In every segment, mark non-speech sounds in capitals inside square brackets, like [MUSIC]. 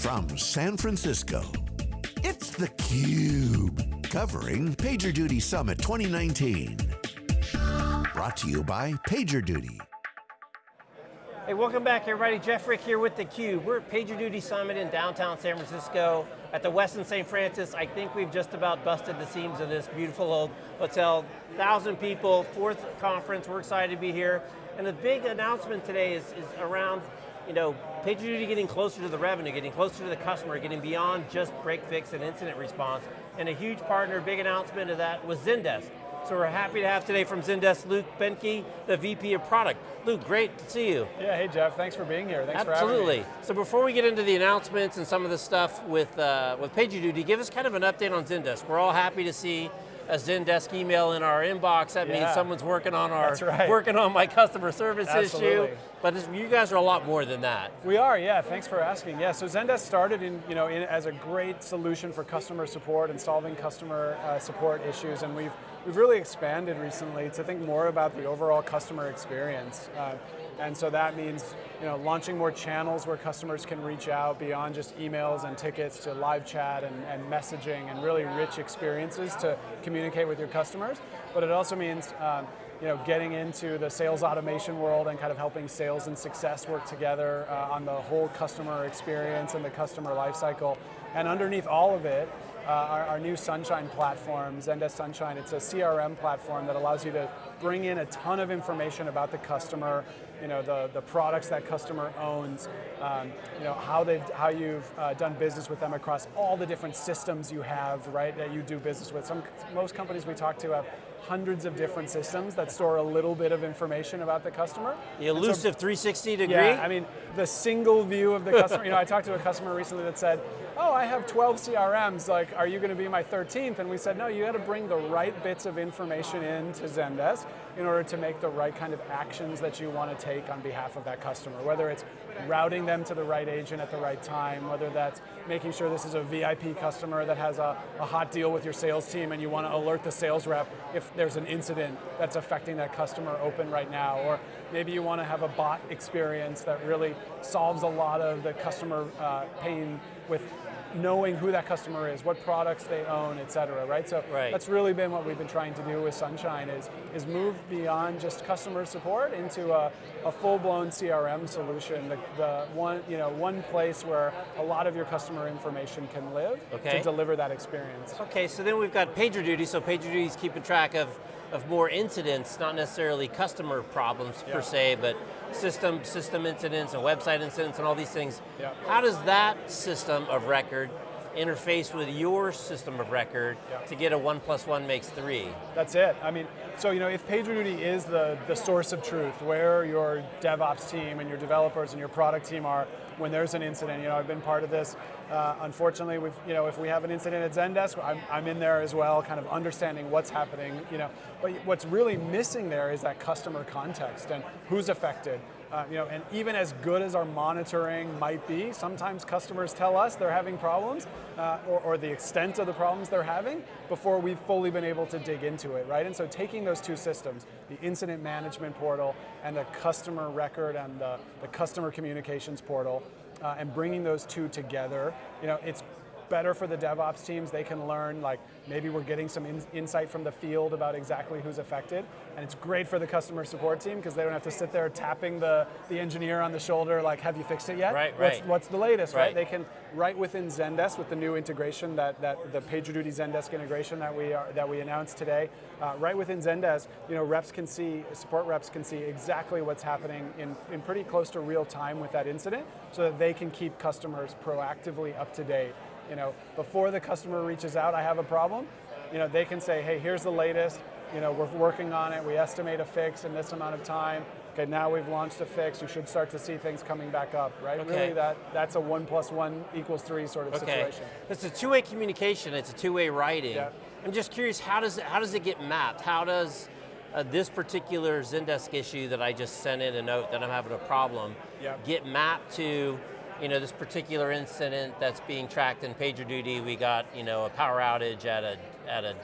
from San Francisco, it's theCUBE, covering PagerDuty Summit 2019. Brought to you by PagerDuty. Hey, welcome back everybody. Jeff Frick here with theCUBE. We're at PagerDuty Summit in downtown San Francisco at the Westin St. Francis. I think we've just about busted the seams of this beautiful old hotel. Thousand people, fourth conference, we're excited to be here. And the big announcement today is, is around you know, PagerDuty getting closer to the revenue, getting closer to the customer, getting beyond just break fix and incident response. And a huge partner, big announcement of that was Zendesk. So we're happy to have today from Zendesk, Luke Behnke, the VP of Product. Luke, great to see you. Yeah, hey Jeff, thanks for being here. Thanks for having me. Absolutely. So before we get into the announcements and some of the stuff with, uh, with PagerDuty, give us kind of an update on Zendesk. We're all happy to see a Zendesk email in our inbox, that yeah. means someone's working on our right. working on my customer service Absolutely. issue. But you guys are a lot more than that. We are, yeah. Thanks for asking. Yeah, so Zendesk started in you know in, as a great solution for customer support and solving customer uh, support issues, and we've we've really expanded recently to think more about the overall customer experience. Uh, and so that means you know, launching more channels where customers can reach out beyond just emails and tickets to live chat and, and messaging and really rich experiences to communicate with your customers. But it also means um, you know, getting into the sales automation world and kind of helping sales and success work together uh, on the whole customer experience and the customer lifecycle. And underneath all of it, uh, our, our, new Sunshine platform, Zendesk Sunshine, it's a CRM platform that allows you to bring in a ton of information about the customer, you know, the, the products that customer owns, um, you know, how, they've, how you've uh, done business with them across all the different systems you have, right, that you do business with. Some, most companies we talk to have hundreds of different systems that store a little bit of information about the customer. The elusive so, 360 degree? Yeah, I mean, the single view of the customer. you know, I talked to a customer recently that said, oh, I have 12 CRMs, like, are you going to be my 13th? And we said, no, you got to bring the right bits of information into Zendesk in order to make the right kind of actions that you want to take on behalf of that customer, whether it's routing them to the right agent at the right time, whether that's making sure this is a VIP customer that has a, a hot deal with your sales team and you want to alert the sales rep if there's an incident that's affecting that customer open right now, or maybe you want to have a bot experience that really solves a lot of the customer uh, pain with knowing who that customer is, what products they own, et cetera, right? So right. that's really been what we've been trying to do with Sunshine is, is move beyond just customer support into a, a full-blown CRM solution, the, the, one, you know, one place where a lot of your customer information can live okay. to deliver that experience. Okay, so then we've got PagerDuty, so PagerDuty is keeping track of of more incidents, not necessarily customer problems yeah. per se, but system system incidents and website incidents and all these things. Yeah. How does that system of record interface with your system of record yeah. to get a one plus one makes three. That's it. I mean, so you know, if PagerDuty is the, the source of truth, where your DevOps team and your developers and your product team are when there's an incident, you know, I've been part of this. Uh, unfortunately, we've, you know, if we have an incident at Zendesk, I'm, I'm in there as well, kind of understanding what's happening, you know. But what's really missing there is that customer context and who's affected, uh, you know, and even as good as our monitoring might be, sometimes customers tell us they're having problems, uh, or, or, the extent of the problems they're having, before we've fully been able to dig into it, right? And so taking those two systems, the incident management portal and the customer record and the, the customer communications portal, uh, and bringing those two together, you know, it's better for the DevOps teams. They can learn, like, maybe we're getting some in insight from the field about exactly who's affected. And it's great for the customer support team because they don't have to sit there tapping the, the engineer on the shoulder, like, have you fixed it yet? Right, what's, right. What's the latest, right. right? They can, right within Zendesk with the new integration, that, that the PagerDuty Zendesk integration that we, are, that we announced today, uh, right within Zendesk, you know, reps can see, support reps can see exactly what's happening in, in pretty close to real time with that incident so that they can keep customers proactively up to date you know, before the customer reaches out, I have a problem, you know, they can say, hey, here's the latest, you know, we're working on it, we estimate a fix in this amount of time, okay, now we've launched a fix, you should start to see things coming back up, right? Okay. Really that, that's a one plus one equals three sort of okay. situation. It's a two-way communication, it's a two-way writing. Yeah. I'm just curious, how does it, how does it get mapped? How does uh, this particular Zendesk issue that I just sent in a note that I'm having a problem yeah. get mapped to you know, this particular incident that's being tracked in PagerDuty, we got, you know, a power outage at a, at a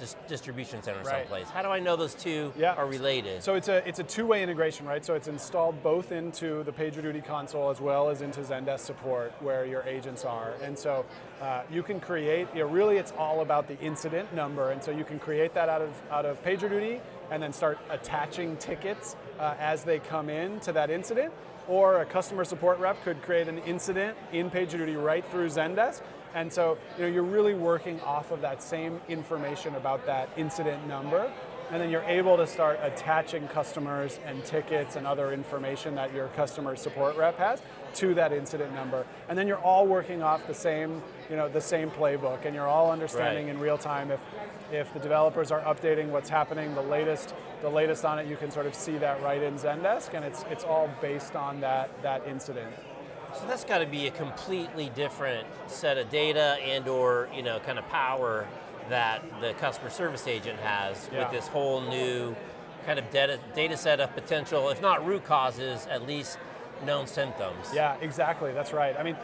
dis distribution center Right. someplace. How do I know those two Yeah. are related? So it's a it's a two-way integration, right? So it's installed both into the PagerDuty console as well as into Zendesk support, where your agents are. And so uh, you can create. You know, really, it's all about the incident number, and so you can create that out of out of PagerDuty, and then start attaching tickets uh, as they come in to that incident. Or a customer support rep could create an incident in PagerDuty right through Zendesk. And so you know, you're really working off of that same information about that incident number and then you're able to start attaching customers and tickets and other information that your customer support rep has to that incident number. And then you're all working off the same, you know, the same playbook and you're all understanding Right. in real time if if the developers are updating what's happening, the latest the latest on it, you can sort of see that right in Zendesk and it's it's all based on that that incident. So that's got to be a completely different set of data and or you know kind of power that the customer service agent has Yeah. with this whole new kind of data, data set of potential, if not root causes, at least known symptoms. Yeah, exactly. That's right. I mean,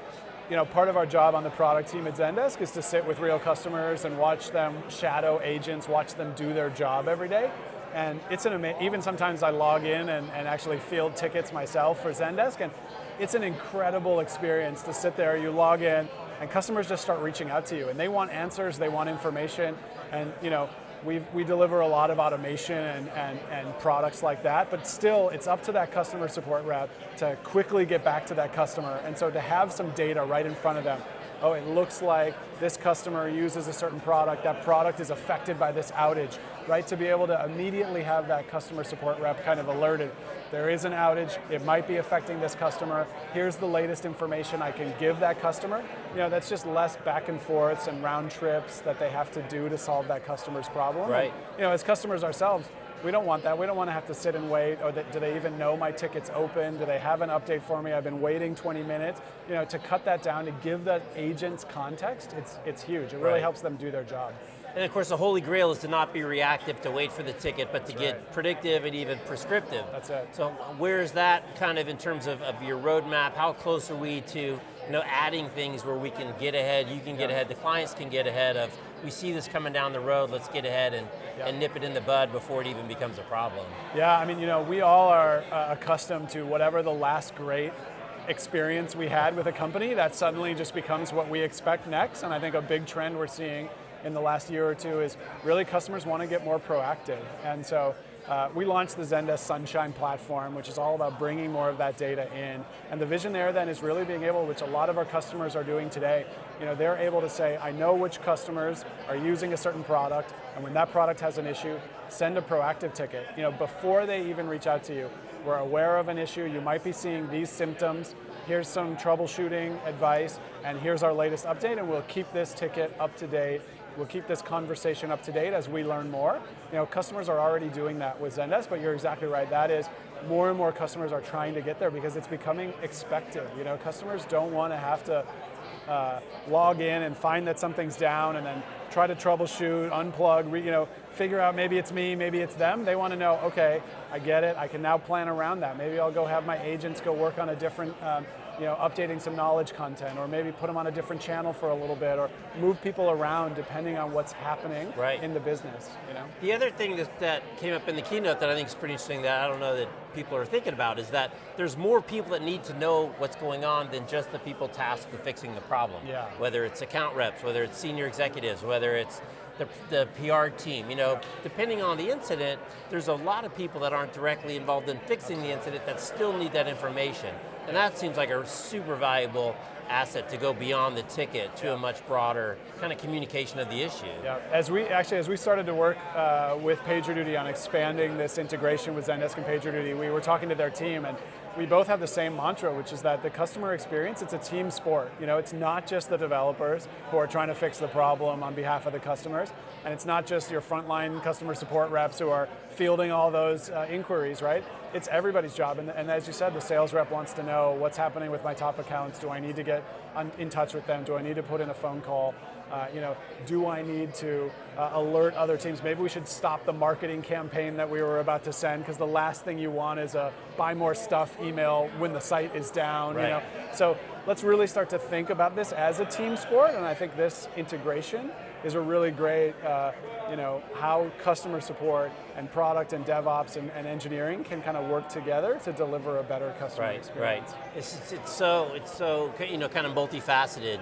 you know, part of our job on the product team at Zendesk is to sit with real customers and watch them shadow agents, watch them do their job every day. And it's an ama- even sometimes I log in and, and actually field tickets myself for Zendesk, and it's an incredible experience to sit there. You log in, and customers just start reaching out to you, and they want answers, they want information, and you know, we we deliver a lot of automation and, and, and products like that, but still it's up to that customer support rep to quickly get back to that customer. And so to have some data right in front of them, oh, it looks like this customer uses a certain product, that product is affected by this outage, right? To be able to immediately have that customer support rep kind of alerted. There is an outage, it might be affecting this customer. Here's the latest information I can give that customer. You know, that's just less back and forths and round trips that they have to do to solve that customer's problem. And, Right. you know, as customers ourselves, we don't want that. We don't want to have to sit and wait. Or that, do they even know my ticket's open? Do they have an update for me? I've been waiting 20 minutes. You know, to cut that down, to give the agents context, it's it's huge. It really Right. helps them do their job. And of course, the holy grail is to not be reactive, to wait for the ticket, but to get right. predictive and even prescriptive. That's it. So where's that kind of in terms of, of your roadmap? How close are we to you know, adding things where we can get ahead, you can get ahead, the clients can get ahead of, we see this coming down the road, let's get ahead and, and nip it in the bud before it even becomes a problem. Yeah, I mean, you know, we all are uh, accustomed to whatever the last great experience we had with a company, that suddenly just becomes what we expect next. And I think a big trend we're seeing in the last year or two is really customers want to get more proactive. And so uh, we launched the Zendesk Sunshine platform, which is all about bringing more of that data in. And the vision there then is really being able, which a lot of our customers are doing today, you know, they're able to say, I know which customers are using a certain product, and when that product has an issue, send a proactive ticket. You know, before they even reach out to you, we're aware of an issue, you might be seeing these symptoms, here's some troubleshooting advice, and here's our latest update, and we'll keep this ticket up to date. We'll keep this conversation up to date as we learn more. You know, customers are already doing that with Zendesk, but you're exactly right. That is, more and more customers are trying to get there because it's becoming expected. You know, customers don't want to have to uh, log in and find that something's down and then try to troubleshoot, unplug, you know, figure out maybe it's me, maybe it's them. They want to know, okay, I get it. I can now plan around that. Maybe I'll go have my agents go work on a different, um, you know, updating some knowledge content, or maybe put them on a different channel for a little bit, or move people around depending on what's happening Right. in the business. You know. The other thing that, that came up in the keynote that I think is pretty interesting that I don't know that people are thinking about is that there's more people that need to know what's going on than just the people tasked with fixing the problem. Yeah. Whether it's account reps, whether it's senior executives, whether it's the, the PR team, you know, depending on the incident, there's a lot of people that aren't directly involved in fixing the incident that still need that information. And that seems like a super valuable asset to go beyond the ticket to a much broader kind of communication of the issue. Yeah, as we actually as we started to work uh, with PagerDuty on expanding this integration with Zendesk and PagerDuty, we were talking to their team, and we both have the same mantra, which is that the customer experience it's a team sport. You know, it's not just the developers who are trying to fix the problem on behalf of the customers, and it's not just your frontline customer support reps who are fielding all those uh, inquiries, right? It's everybody's job, and, and as you said, the sales rep wants to know what's happening with my top accounts. Do I need to get in touch with them? Do I need to put in a phone call? Uh, you know, do I need to uh, alert other teams? Maybe we should stop the marketing campaign that we were about to send because the last thing you want is a buy more stuff email when the site is down. You know, so let's really start to think about this as a team sport, and I think this integration is a really great, uh, you know, how customer support and product and DevOps and, and engineering can kind of work together to deliver a better customer Right, experience. right. It's, it's, it's so, it's so, you know, kind of multifaceted.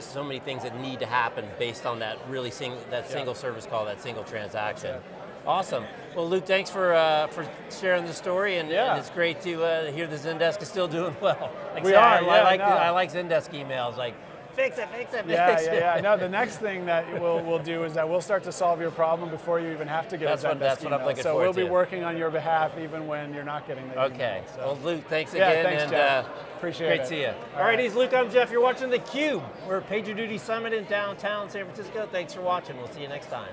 So many things that need to happen based on that really sing, that single service call, that single transaction. Awesome. Well, Luke, thanks for uh, for sharing the story, and, Yeah. and it's great to uh, hear the Zendesk is still doing [LAUGHS] well. Like I We I, are, I yeah, like no. I like Zendesk emails, like fix it, fix it, Yeah, fix yeah, it. yeah. No, the next thing that we'll, we'll do is that we'll start to solve your problem before you even have to get That's a what- Zendesk that's what I'm email. looking So we'll be to. working on your behalf even when you're not getting the email. Okay. So- Well, Luke, thanks Yeah, again, thanks, and Jeff. uh, Appreciate great it. Great to see you. All All right, right. he's Luke. I'm Jeff. You're watching the Cube. We're at PagerDuty Summit in downtown San Francisco. Thanks for watching. We'll see you next time.